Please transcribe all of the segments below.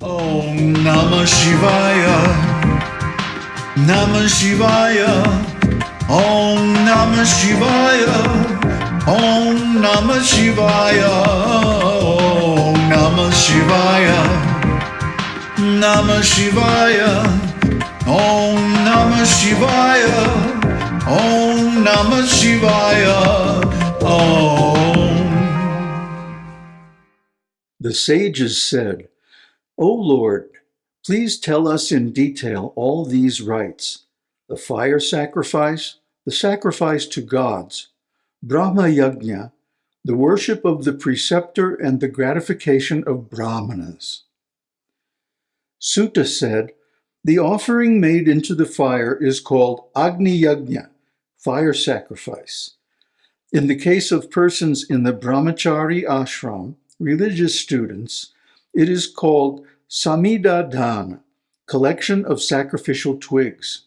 Om Namah Shivaya. Namah Shivaya. Om Namah Shivaya. Om Namah Shivaya. Om Namah Shivaya. Namah Shivaya. Om Namah Shivaya. Om Namah Shivaya. Om. The sages said, O Lord, please tell us in detail all these rites the fire sacrifice, the sacrifice to gods, Brahma Yajna, the worship of the preceptor, and the gratification of Brahmanas. Suta said, The offering made into the fire is called Agni Yajna, fire sacrifice. In the case of persons in the Brahmachari ashram, religious students, it is called Samhita Dana, collection of sacrificial twigs.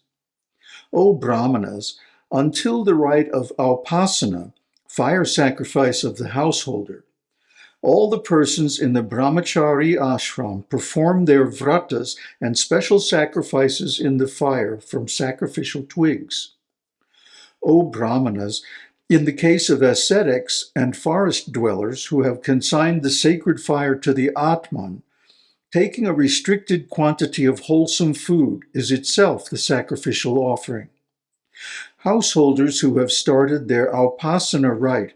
O Brahmanas, until the rite of Aupasana, fire sacrifice of the householder, all the persons in the Brahmachari ashram perform their vratas and special sacrifices in the fire from sacrificial twigs. O Brahmanas, in the case of ascetics and forest dwellers who have consigned the sacred fire to the Atman, taking a restricted quantity of wholesome food is itself the sacrificial offering. Householders who have started their Aupasana rite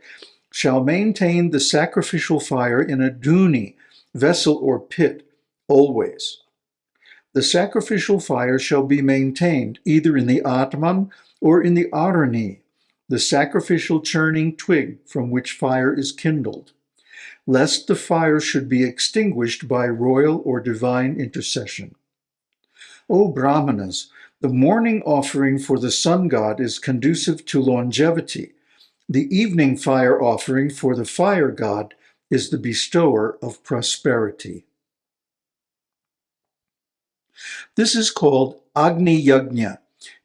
shall maintain the sacrificial fire in a duni, vessel or pit, always. The sacrificial fire shall be maintained either in the Atman or in the Arani, the sacrificial churning twig from which fire is kindled, lest the fire should be extinguished by royal or divine intercession. O Brahmanas, the morning offering for the sun god is conducive to longevity. The evening fire offering for the fire god is the bestower of prosperity. This is called Agni Yajna,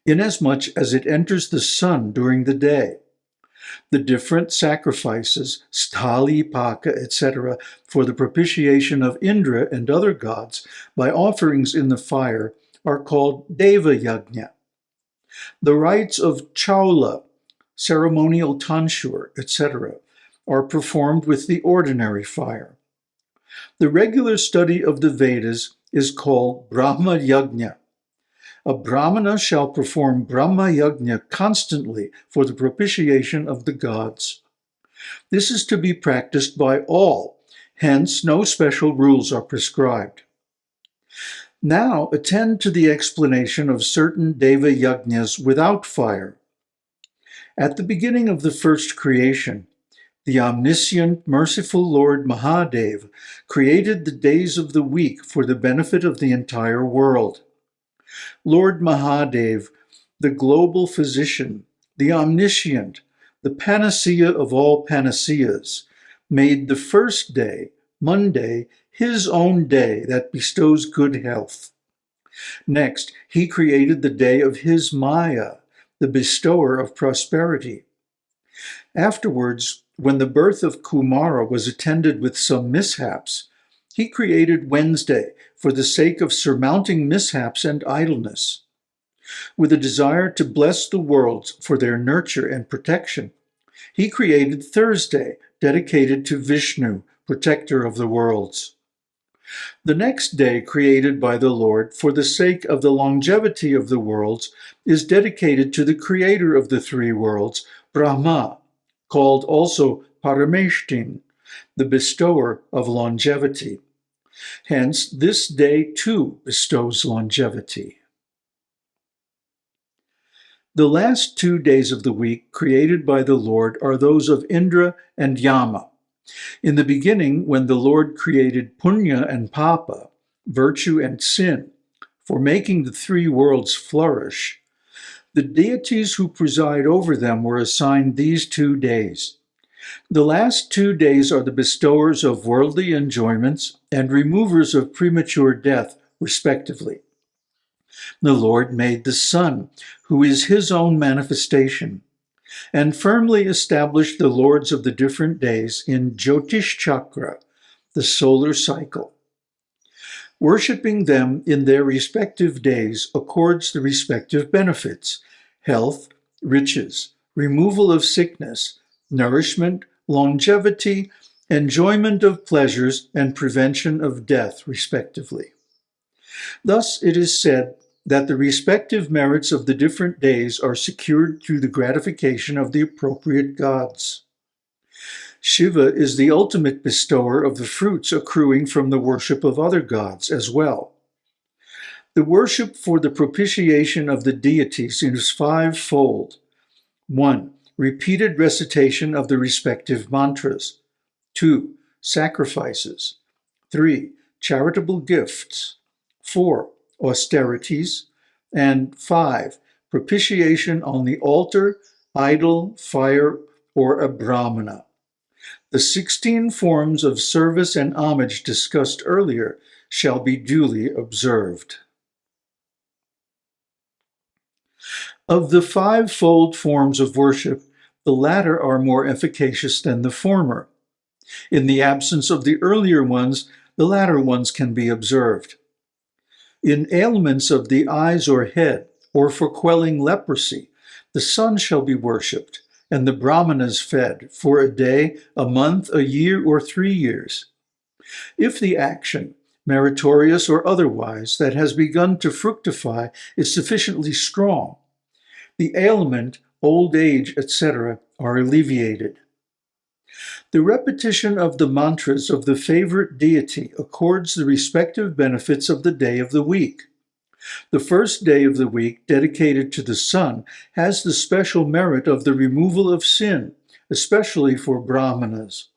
inasmuch as it enters the sun during the day. The different sacrifices, sthali, paka, etc., for the propitiation of Indra and other gods by offerings in the fire are called Deva Yajna. The rites of Chaula, ceremonial tonsure, etc., are performed with the ordinary fire. The regular study of the Vedas is called Brahma Yajna. A Brahmana shall perform Brahma Yajna constantly for the propitiation of the gods. This is to be practiced by all, hence no special rules are prescribed. Now attend to the explanation of certain Deva Yajnas without fire. At the beginning of the first creation, the omniscient, merciful Lord Mahadev created the days of the week for the benefit of the entire world. Lord Mahadev, the global physician, the omniscient, the panacea of all panaceas, made the first day, Monday, his own day that bestows good health. Next, he created the day of his Maya, the bestower of prosperity. Afterwards, when the birth of Kumara was attended with some mishaps, he created Wednesday for the sake of surmounting mishaps and idleness. With a desire to bless the worlds for their nurture and protection, he created Thursday, dedicated to Vishnu, protector of the worlds. The next day created by the Lord for the sake of the longevity of the worlds is dedicated to the creator of the three worlds, Brahma, called also Parameshtin, the bestower of longevity. Hence, this day too bestows longevity. The last two days of the week created by the Lord are those of Indra and Yama. In the beginning, when the Lord created Punya and Papa, virtue and sin, for making the three worlds flourish, the deities who preside over them were assigned these two days. The last two days are the bestowers of worldly enjoyments and removers of premature death, respectively. The Lord made the sun, who is his own manifestation, and firmly established the lords of the different days in Jyotish Chakra, the solar cycle. Worshipping them in their respective days accords the respective benefits health, riches, removal of sickness, nourishment, longevity, enjoyment of pleasures, and prevention of death, respectively. Thus, it is said that the respective merits of the different days are secured through the gratification of the appropriate gods. Shiva is the ultimate bestower of the fruits accruing from the worship of other gods as well. The worship for the propitiation of the deities is fivefold. 1. Repeated recitation of the respective mantras. 2. Sacrifices. 3. Charitable gifts. 4. Austerities. And 5. Propitiation on the altar, idol, fire, or a brahmana. The 16 forms of service and homage discussed earlier shall be duly observed. Of the fivefold forms of worship, the latter are more efficacious than the former. In the absence of the earlier ones, the latter ones can be observed. In ailments of the eyes or head, or for quelling leprosy, the sun shall be worshipped, and the brahmanas fed for a day, a month, a year, or three years. If the action, meritorious or otherwise, that has begun to fructify is sufficiently strong, the ailment, old age, etc., are alleviated. The repetition of the mantras of the favorite deity accords the respective benefits of the day of the week. The first day of the week, dedicated to the sun, has the special merit of the removal of sin, especially for brahmanas.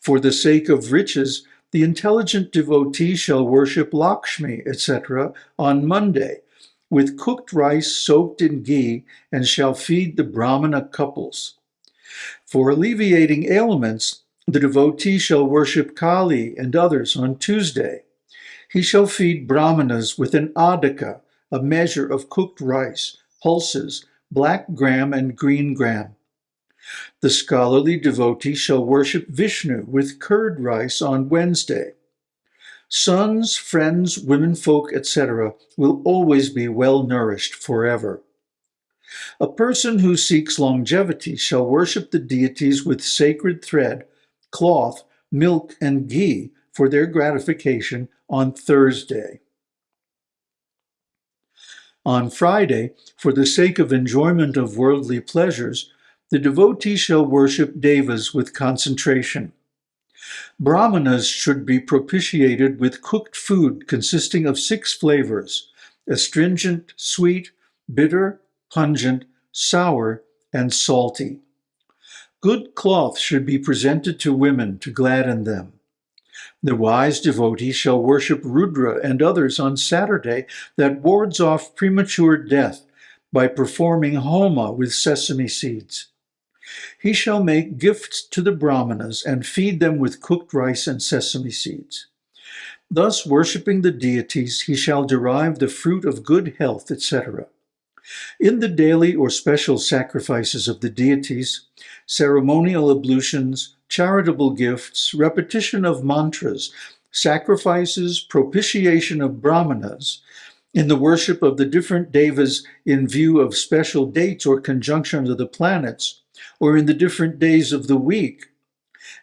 For the sake of riches, the intelligent devotee shall worship Lakshmi, etc., on Monday, with cooked rice soaked in ghee, and shall feed the Brahmana couples. For alleviating ailments, the devotee shall worship Kali and others on Tuesday. He shall feed Brahmanas with an adhaka, a measure of cooked rice, pulses, black gram, and green gram. The scholarly devotee shall worship Vishnu with curd rice on Wednesday. Sons, friends, womenfolk, etc., will always be well nourished forever. A person who seeks longevity shall worship the deities with sacred thread, cloth, milk, and ghee for their gratification on Thursday. On Friday, for the sake of enjoyment of worldly pleasures, the devotee shall worship devas with concentration. Brahmanas should be propitiated with cooked food consisting of six flavors astringent, sweet, bitter, pungent, sour, and salty. Good cloth should be presented to women to gladden them. The wise devotee shall worship Rudra and others on Saturday that wards off premature death by performing homa with sesame seeds. He shall make gifts to the brahmanas and feed them with cooked rice and sesame seeds. Thus, worshipping the deities, he shall derive the fruit of good health, etc. In the daily or special sacrifices of the deities, ceremonial ablutions, charitable gifts, repetition of mantras, sacrifices, propitiation of brahmanas, in the worship of the different devas in view of special dates or conjunctions of the planets, or in the different days of the week.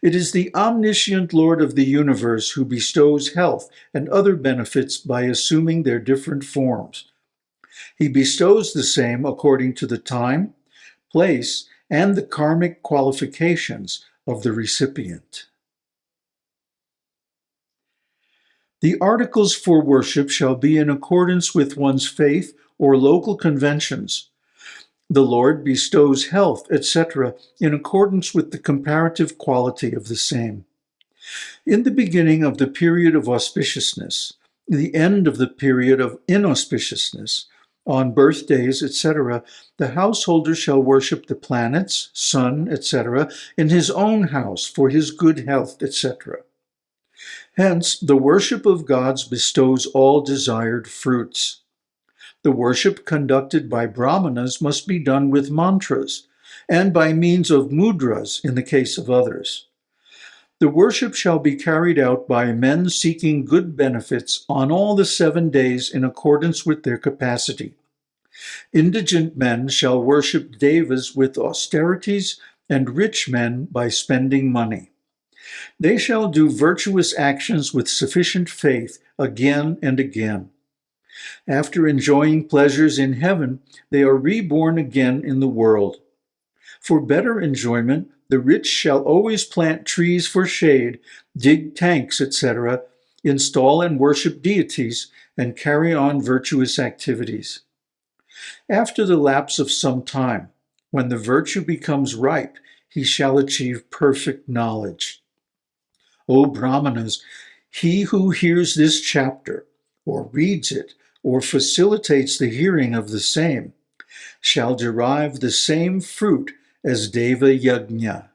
It is the omniscient Lord of the universe who bestows health and other benefits by assuming their different forms. He bestows the same according to the time, place, and the karmic qualifications of the recipient. The articles for worship shall be in accordance with one's faith or local conventions, the Lord bestows health, etc., in accordance with the comparative quality of the same. In the beginning of the period of auspiciousness, the end of the period of inauspiciousness, on birthdays, etc., the householder shall worship the planets, sun, etc., in his own house for his good health, etc. Hence, the worship of gods bestows all desired fruits. The worship conducted by brahmanas must be done with mantras and by means of mudras in the case of others. The worship shall be carried out by men seeking good benefits on all the seven days in accordance with their capacity. Indigent men shall worship devas with austerities, and rich men by spending money. They shall do virtuous actions with sufficient faith again and again. After enjoying pleasures in heaven, they are reborn again in the world. For better enjoyment, the rich shall always plant trees for shade, dig tanks, etc., install and worship deities, and carry on virtuous activities. After the lapse of some time, when the virtue becomes ripe, he shall achieve perfect knowledge. O Brahmanas, he who hears this chapter, or reads it, or facilitates the hearing of the same, shall derive the same fruit as Deva Yajna.